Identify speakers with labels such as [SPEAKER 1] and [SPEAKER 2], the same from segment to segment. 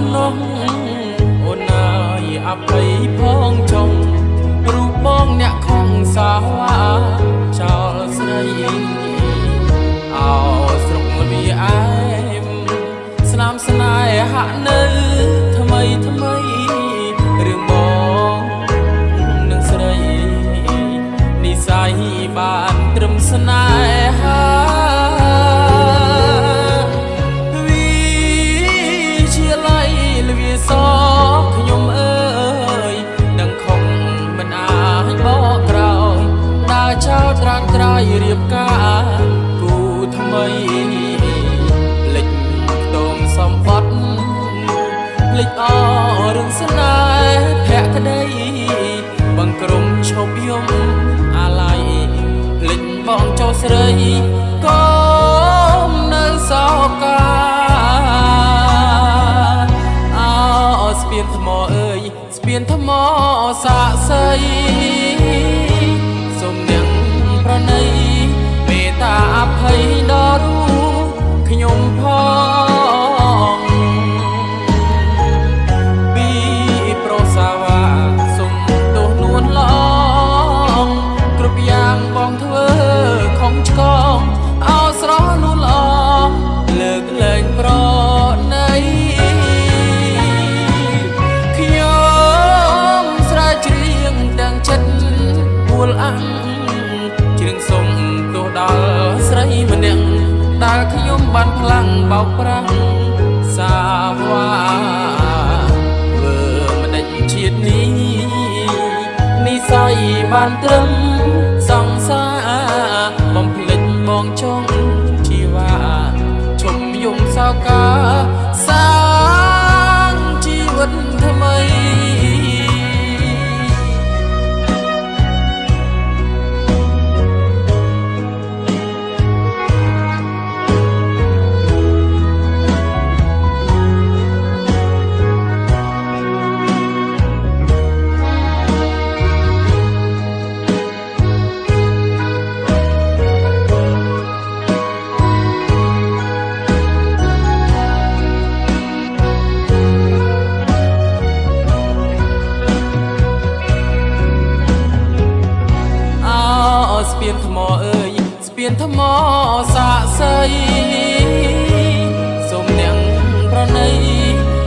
[SPEAKER 1] no រាំត្រៃរៀបការគូថ្មីភ្លេចខ្ទមសំបត្តិភ្លេចអរឿងស្នេហ៍ភក្តីបង្ក្រមឈប់យំអាឡ័យភ្លេចបងចោស្រីក៏នៅសោកាអោស្ពានថ្មអើយស្ពានថ្មសាក់សីសូមនាងប្រ ណីមេត្តាអភ័យដល់រូខ្ញុំផង ដែលខ្ញុំបានផ្លាំងបោកប្រាំងសាវ៉ាធ្វើមិនដេចជាតិនេះនិស័យបានត្រឹមសង្សារបំភ្លេចបងចង់ជីវ៉ាឈុំយំសោកា ថ្មអើយស្ពានថ្មសាក់សីសូមនាងប្រណី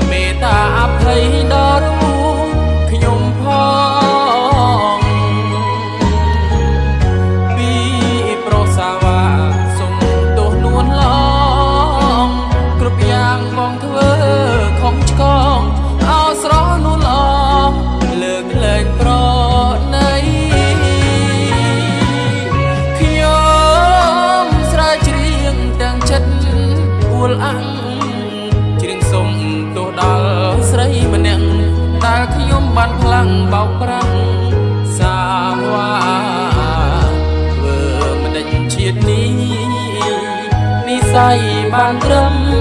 [SPEAKER 1] មេត្តាអភ័យ លអាំងច្រៀងសុំទោសដល់ស្រីម្នាក់ដែលខ្ញុំបានផ្លាំងបោកប្រាំងសាវ៉ាធ្វើមិនដេចជាតិនេះនិស័យបានត្រឹមសង្សារ